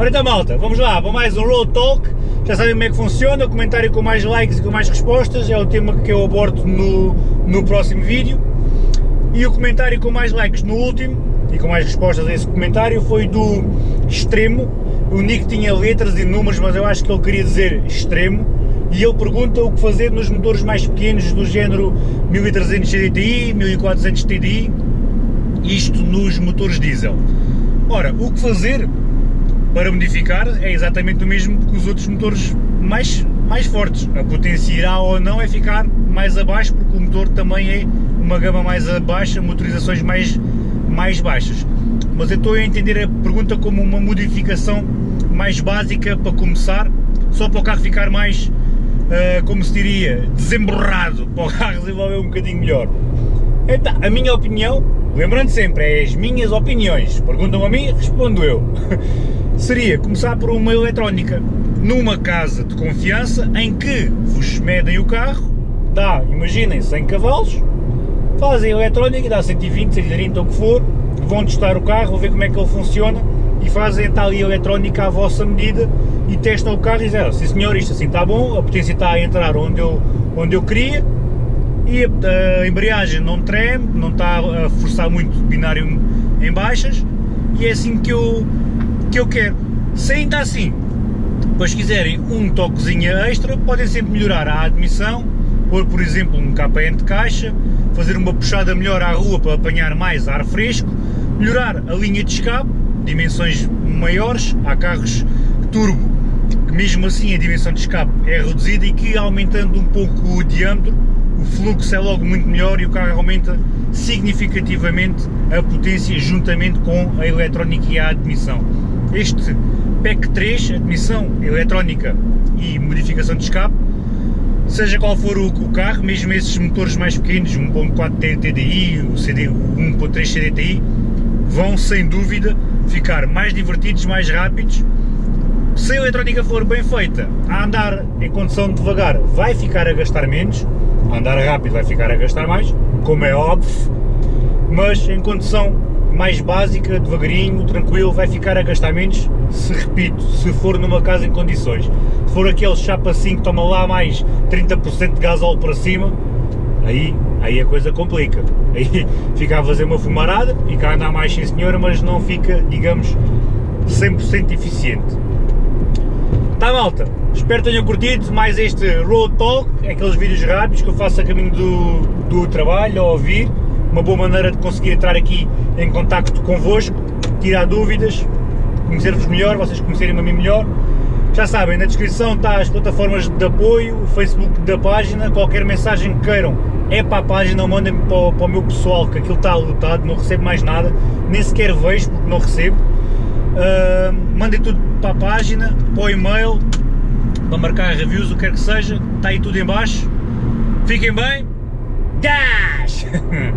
Ora então malta, vamos lá para mais um Road Talk, já sabem como é que funciona, o comentário com mais likes e com mais respostas é o tema que eu abordo no, no próximo vídeo. E o comentário com mais likes no último e com mais respostas a esse comentário foi do Extremo, o Nick tinha letras e números mas eu acho que ele queria dizer Extremo. E ele pergunta o que fazer nos motores mais pequenos do género 1300 TDI, 1400 TDI, isto nos motores diesel. Ora, o que fazer para modificar é exatamente o mesmo que os outros motores mais, mais fortes. A potência irá ou não é ficar mais abaixo, porque o motor também é uma gama mais baixa, motorizações mais, mais baixas. Mas eu estou a entender a pergunta como uma modificação mais básica para começar, só para o carro ficar mais, uh, como se diria, desemborrado, para o carro desenvolver um bocadinho melhor. Então, a minha opinião, lembrando sempre, é as minhas opiniões, perguntam a mim, respondo eu. seria começar por uma eletrónica numa casa de confiança em que vos medem o carro, dá, imaginem, 100 cavalos, fazem a eletrónica, dá 120, 130 ou o que for, vão testar o carro, vão ver como é que ele funciona e fazem tal a eletrónica à vossa medida e testam o carro e dizem, oh, sim senhor, isto assim está bom, a potência está a entrar onde eu, onde eu queria e a, a embreagem não treme, não está a forçar muito o binário em baixas e é assim que eu que eu quero. Se ainda assim, depois quiserem um toquezinho extra, podem sempre melhorar a admissão, pôr por exemplo um KPN de caixa, fazer uma puxada melhor à rua para apanhar mais ar fresco, melhorar a linha de escape, dimensões maiores, há carros turbo que mesmo assim a dimensão de escape é reduzida e que aumentando um pouco o diâmetro, o fluxo é logo muito melhor e o carro aumenta significativamente a potência juntamente com a eletrónica e a admissão. Este PEC 3, admissão eletrónica e modificação de escape, seja qual for o, o carro, mesmo esses motores mais pequenos, 1.4 TDI, o, CD, o 1.3 CDTI, vão sem dúvida ficar mais divertidos, mais rápidos. Se a eletrónica for bem feita, a andar em condição devagar vai ficar a gastar menos, andar rápido vai ficar a gastar mais, como é óbvio, mas em condição mais básica, devagarinho, tranquilo, vai ficar a gastar menos, se repito, se for numa casa em condições. Se for aquele chapa assim que toma lá mais 30% de gasóleo para cima, aí, aí a coisa complica. Aí fica a fazer uma fumarada, fica a andar mais sim senhora, mas não fica, digamos, 100% eficiente. Tá malta, espero que tenham curtido mais este Road Talk, aqueles vídeos rápidos que eu faço a caminho do, do trabalho, a ouvir, uma boa maneira de conseguir entrar aqui em contacto convosco, tirar dúvidas, conhecer-vos melhor, vocês conhecerem-me a mim melhor. Já sabem, na descrição está as plataformas de apoio, o Facebook da página, qualquer mensagem que queiram é para a página, mandem-me para, para, o meu pessoal, que aquilo está lotado, não recebo mais nada, nem sequer vejo porque não recebo. Uh, mandem tudo para a página, para o e-mail, para marcar reviews, o que quer que seja, está aí tudo em baixo. Fiquem bem, Dash!